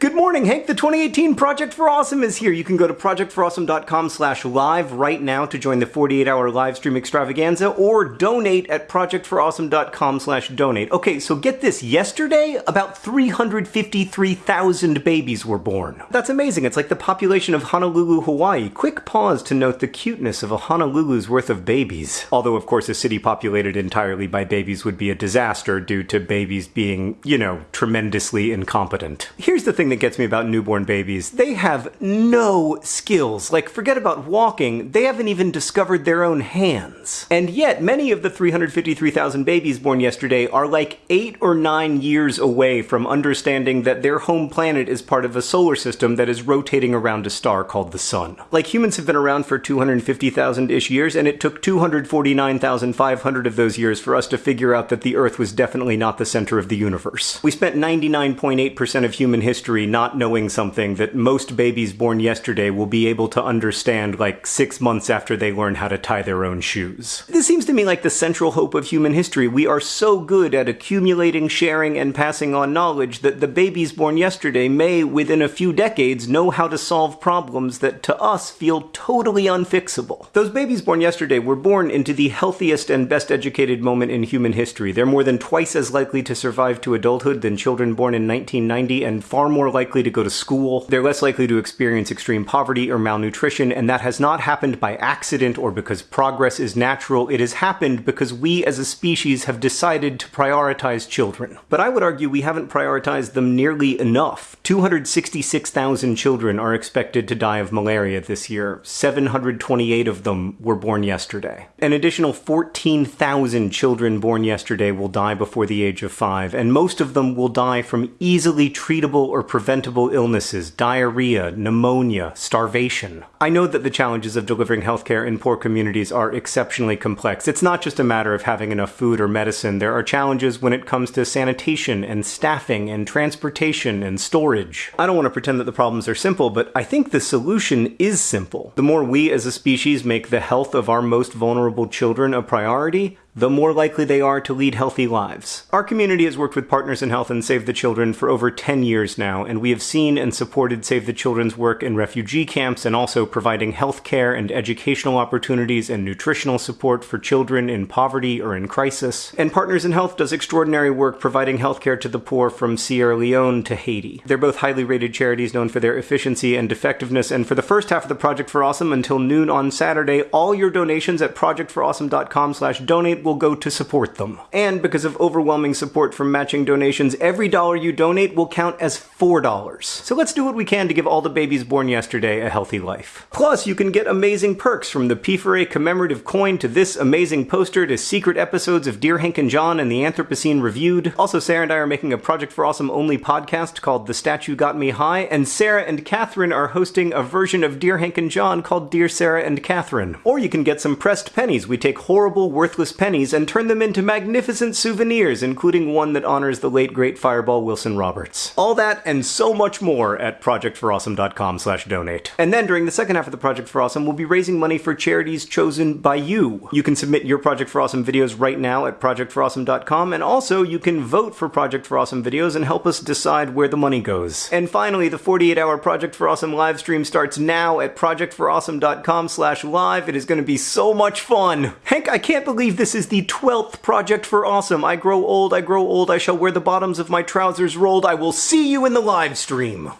Good morning, Hank. The 2018 Project for Awesome is here. You can go to projectforawesome.com slash live right now to join the 48-hour live stream extravaganza or donate at projectforawesome.com slash donate. Okay, so get this. Yesterday, about 353,000 babies were born. That's amazing. It's like the population of Honolulu, Hawaii. Quick pause to note the cuteness of a Honolulu's worth of babies. Although, of course, a city populated entirely by babies would be a disaster due to babies being, you know, tremendously incompetent. Here's the thing that gets me about newborn babies. They have no skills. Like, forget about walking, they haven't even discovered their own hands. And yet, many of the 353,000 babies born yesterday are like 8 or 9 years away from understanding that their home planet is part of a solar system that is rotating around a star called the Sun. Like, humans have been around for 250,000-ish years, and it took 249,500 of those years for us to figure out that the Earth was definitely not the center of the universe. We spent 99.8% of human history not knowing something that most babies born yesterday will be able to understand like six months after they learn how to tie their own shoes. This seems to me like the central hope of human history. We are so good at accumulating, sharing, and passing on knowledge that the babies born yesterday may, within a few decades, know how to solve problems that to us feel totally unfixable. Those babies born yesterday were born into the healthiest and best educated moment in human history. They're more than twice as likely to survive to adulthood than children born in 1990 and far more likely to go to school, they're less likely to experience extreme poverty or malnutrition, and that has not happened by accident or because progress is natural. It has happened because we as a species have decided to prioritize children. But I would argue we haven't prioritized them nearly enough. 266,000 children are expected to die of malaria this year. 728 of them were born yesterday. An additional 14,000 children born yesterday will die before the age of 5, and most of them will die from easily treatable or preventable illnesses, diarrhea, pneumonia, starvation. I know that the challenges of delivering healthcare in poor communities are exceptionally complex. It's not just a matter of having enough food or medicine. There are challenges when it comes to sanitation and staffing and transportation and storage. I don't want to pretend that the problems are simple, but I think the solution is simple. The more we as a species make the health of our most vulnerable children a priority, the more likely they are to lead healthy lives. Our community has worked with Partners in Health and Save the Children for over 10 years now, and we have seen and supported Save the Children's work in refugee camps and also providing health care and educational opportunities and nutritional support for children in poverty or in crisis. And Partners in Health does extraordinary work providing healthcare to the poor from Sierra Leone to Haiti. They're both highly rated charities known for their efficiency and effectiveness, and for the first half of the Project for Awesome until noon on Saturday, all your donations at projectforawesome.com slash donate will go to support them. And because of overwhelming support from matching donations, every dollar you donate will count as $4. So let's do what we can to give all the babies born yesterday a healthy life. Plus, you can get amazing perks from the P4A commemorative coin to this amazing poster to secret episodes of Dear Hank and John and the Anthropocene Reviewed. Also, Sarah and I are making a Project for Awesome only podcast called The Statue Got Me High, and Sarah and Catherine are hosting a version of Dear Hank and John called Dear Sarah and Catherine. Or you can get some pressed pennies. We take horrible, worthless pennies pennies and turn them into magnificent souvenirs, including one that honors the late great Fireball Wilson Roberts. All that and so much more at projectforawesome.com slash donate. And then during the second half of the Project for Awesome, we'll be raising money for charities chosen by you. You can submit your Project for Awesome videos right now at projectforawesome.com, and also you can vote for Project for Awesome videos and help us decide where the money goes. And finally, the 48-hour Project for Awesome live stream starts now at projectforawesome.com slash live. It is going to be so much fun. I can't believe this is is the 12th project for Awesome. I grow old, I grow old, I shall wear the bottoms of my trousers rolled. I will see you in the live stream.